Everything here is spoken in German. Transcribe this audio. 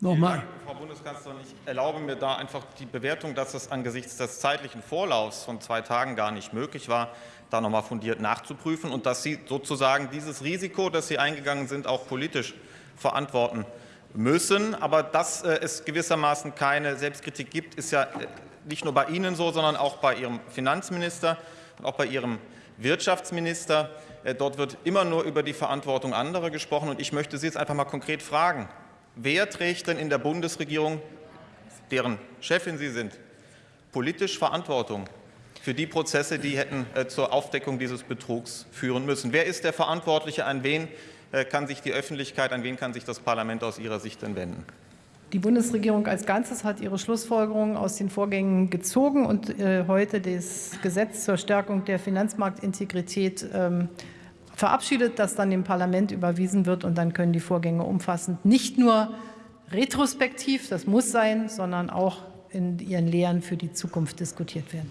Nochmal. Frau Bundeskanzlerin, ich erlaube mir da einfach die Bewertung, dass es angesichts des zeitlichen Vorlaufs von zwei Tagen gar nicht möglich war, da noch mal fundiert nachzuprüfen und dass Sie sozusagen dieses Risiko, das Sie eingegangen sind, auch politisch verantworten müssen. Aber dass äh, es gewissermaßen keine Selbstkritik gibt, ist ja äh, nicht nur bei Ihnen so, sondern auch bei Ihrem Finanzminister und auch bei Ihrem Wirtschaftsminister. Äh, dort wird immer nur über die Verantwortung anderer gesprochen. Und ich möchte Sie jetzt einfach mal konkret fragen. Wer trägt denn in der Bundesregierung, deren Chefin Sie sind, politisch Verantwortung für die Prozesse, die hätten zur Aufdeckung dieses Betrugs führen müssen? Wer ist der Verantwortliche? An wen kann sich die Öffentlichkeit, an wen kann sich das Parlament aus Ihrer Sicht denn wenden? Die Bundesregierung als Ganzes hat ihre Schlussfolgerungen aus den Vorgängen gezogen und äh, heute das Gesetz zur Stärkung der Finanzmarktintegrität ähm, verabschiedet, das dann dem Parlament überwiesen wird. Und dann können die Vorgänge umfassend nicht nur retrospektiv, das muss sein, sondern auch in ihren Lehren für die Zukunft diskutiert werden.